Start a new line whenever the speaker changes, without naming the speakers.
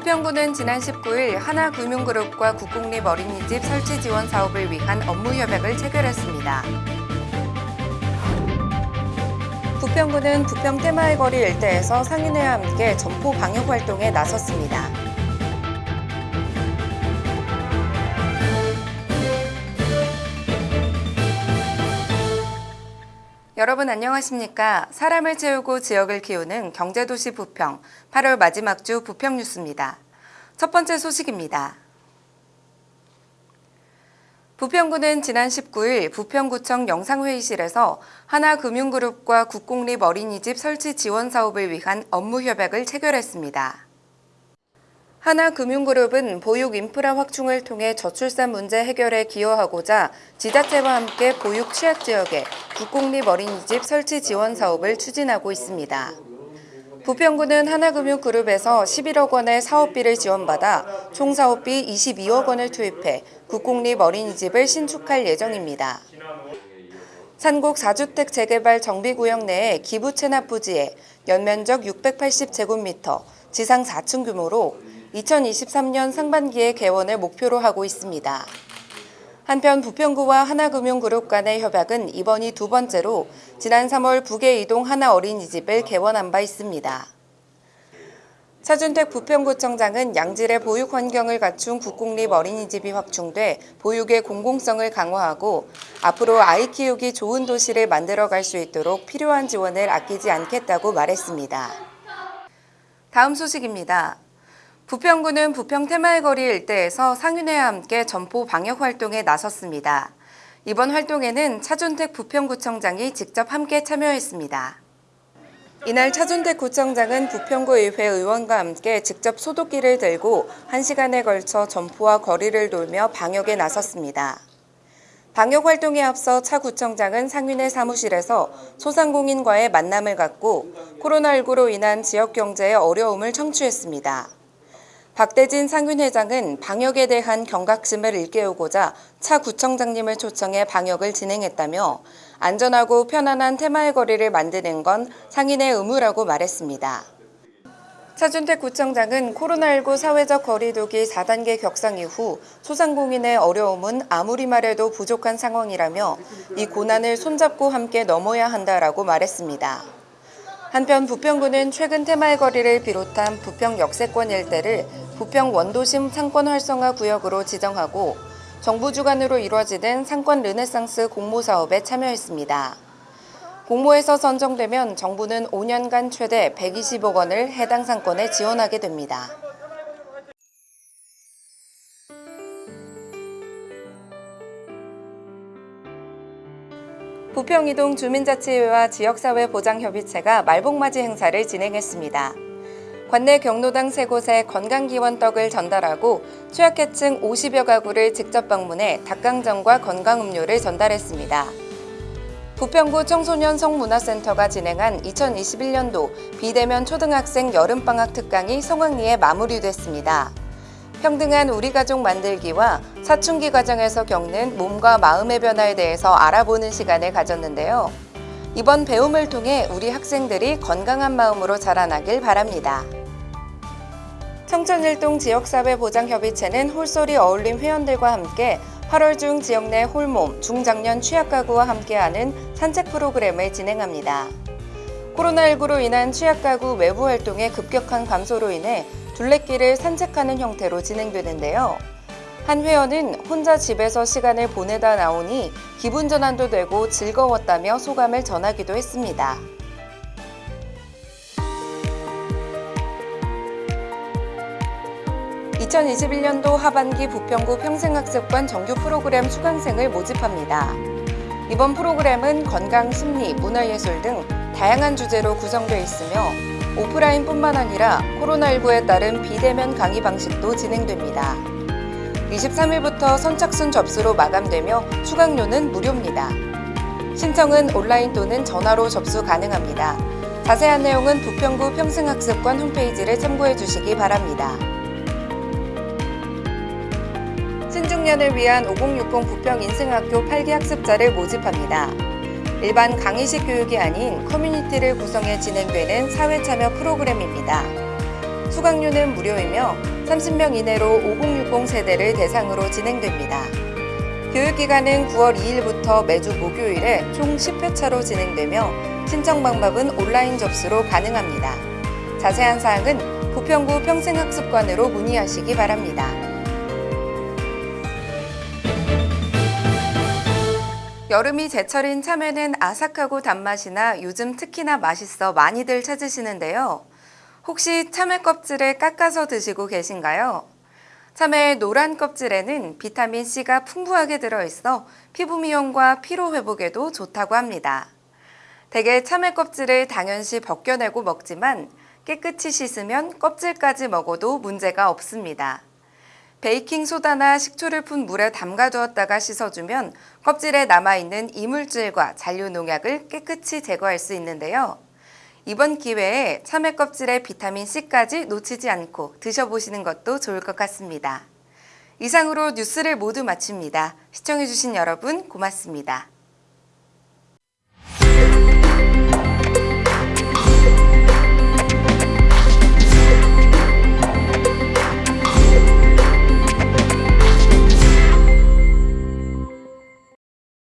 부평구는 지난 19일 하나금융그룹과 국공립 어린이집 설치 지원 사업을 위한 업무 협약을 체결했습니다. 부평구는 부평 테마의 거리 일대에서 상인회와 함께 점포 방역 활동에 나섰습니다. 여러분 안녕하십니까? 사람을 채우고 지역을 키우는 경제도시 부평 8월 마지막 주 부평 뉴스입니다. 첫 번째 소식입니다. 부평구는 지난 19일 부평구청 영상회의실에서 하나금융그룹과 국공립 어린이집 설치 지원 사업을 위한 업무 협약을 체결했습니다. 하나금융그룹은 보육 인프라 확충을 통해 저출산 문제 해결에 기여하고자 지자체와 함께 보육 취약 지역에 국공립 어린이집 설치 지원 사업을 추진하고 있습니다. 부평구는 하나금융그룹에서 11억 원의 사업비를 지원받아 총 사업비 22억 원을 투입해 국공립 어린이집을 신축할 예정입니다. 산곡 4주택 재개발 정비구역 내에 기부 체납 부지에 연면적 680제곱미터, 지상 4층 규모로 2023년 상반기에 개원을 목표로 하고 있습니다. 한편 부평구와 하나금융그룹 간의 협약은 이번이 두 번째로 지난 3월 북에 이동 하나 어린이집을 개원한 바 있습니다. 차준택 부평구청장은 양질의 보육 환경을 갖춘 국공립 어린이집이 확충돼 보육의 공공성을 강화하고 앞으로 아이 키우기 좋은 도시를 만들어갈 수 있도록 필요한 지원을 아끼지 않겠다고 말했습니다. 다음 소식입니다. 부평구는 부평 테마의 거리 일대에서 상인회와 함께 점포 방역 활동에 나섰습니다. 이번 활동에는 차준택 부평구청장이 직접 함께 참여했습니다. 이날 차준택 구청장은 부평구 의회 의원과 함께 직접 소독기를 들고 1시간에 걸쳐 점포와 거리를 돌며 방역에 나섰습니다. 방역 활동에 앞서 차 구청장은 상인회 사무실에서 소상공인과의 만남을 갖고 코로나19로 인한 지역 경제의 어려움을 청취했습니다. 박대진 상윤회장은 방역에 대한 경각심을 일깨우고자 차 구청장님을 초청해 방역을 진행했다며 안전하고 편안한 테마의 거리를 만드는 건 상인의 의무라고 말했습니다. 차준택 구청장은 코로나19 사회적 거리두기 4단계 격상 이후 소상공인의 어려움은 아무리 말해도 부족한 상황이라며 이 고난을 손잡고 함께 넘어야 한다라고 말했습니다. 한편 부평구는 최근 테마의 거리를 비롯한 부평 역세권 일대를 부평 원도심 상권 활성화 구역으로 지정하고 정부 주관으로 이루어지는 상권 르네상스 공모 사업에 참여했습니다. 공모에서 선정되면 정부는 5년간 최대 120억 원을 해당 상권에 지원하게 됩니다. 부평이동 주민자치회와 지역사회 보장협의체가 말복맞이 행사를 진행했습니다. 관내 경로당 세 곳에 건강기원 떡을 전달하고 취약계층 50여 가구를 직접 방문해 닭강정과 건강음료를 전달했습니다. 부평구 청소년 성문화센터가 진행한 2021년도 비대면 초등학생 여름방학 특강이 성황리에 마무리됐습니다. 평등한 우리 가족 만들기와 사춘기 과정에서 겪는 몸과 마음의 변화에 대해서 알아보는 시간을 가졌는데요. 이번 배움을 통해 우리 학생들이 건강한 마음으로 자라나길 바랍니다. 청천일동 지역사회보장협의체는 홀소리 어울림 회원들과 함께 8월 중 지역 내 홀몸, 중장년 취약가구와 함께하는 산책 프로그램을 진행합니다. 코로나19로 인한 취약가구 외부 활동의 급격한 감소로 인해 둘레길을 산책하는 형태로 진행되는데요. 한 회원은 혼자 집에서 시간을 보내다 나오니 기분 전환도 되고 즐거웠다며 소감을 전하기도 했습니다. (2021년도) 하반기 부평구 평생학습관 정규 프로그램 수강생을 모집합니다. 이번 프로그램은 건강, 심리, 문화예술 등 다양한 주제로 구성되어 있으며 오프라인뿐만 아니라 코로나19에 따른 비대면 강의 방식도 진행됩니다. 23일부터 선착순 접수로 마감되며 수강료는 무료입니다. 신청은 온라인 또는 전화로 접수 가능합니다. 자세한 내용은 부평구 평생학습관 홈페이지를 참고해 주시기 바랍니다. 신중년을 위한 5060 부평 인생학교 8기 학습자를 모집합니다. 일반 강의식 교육이 아닌 커뮤니티를 구성해 진행되는 사회참여 프로그램입니다. 수강료는 무료이며 30명 이내로 5060 세대를 대상으로 진행됩니다. 교육기간은 9월 2일부터 매주 목요일에 총 10회차로 진행되며 신청 방법은 온라인 접수로 가능합니다. 자세한 사항은 부평구 평생학습관으로 문의하시기 바랍니다. 여름이 제철인 참외는 아삭하고 단맛이나 요즘 특히나 맛있어 많이들 찾으시는데요. 혹시 참외 껍질을 깎아서 드시고 계신가요? 참외의 노란 껍질에는 비타민 C가 풍부하게 들어있어 피부 미용과 피로 회복에도 좋다고 합니다. 대개 참외 껍질을 당연시 벗겨내고 먹지만 깨끗이 씻으면 껍질까지 먹어도 문제가 없습니다. 베이킹 소다나 식초를 푼 물에 담가두었다가 씻어주면 껍질에 남아있는 이물질과 잔류 농약을 깨끗이 제거할 수 있는데요. 이번 기회에 참외 껍질에 비타민 C까지 놓치지 않고 드셔보시는 것도 좋을 것 같습니다. 이상으로 뉴스를 모두 마칩니다. 시청해주신 여러분 고맙습니다.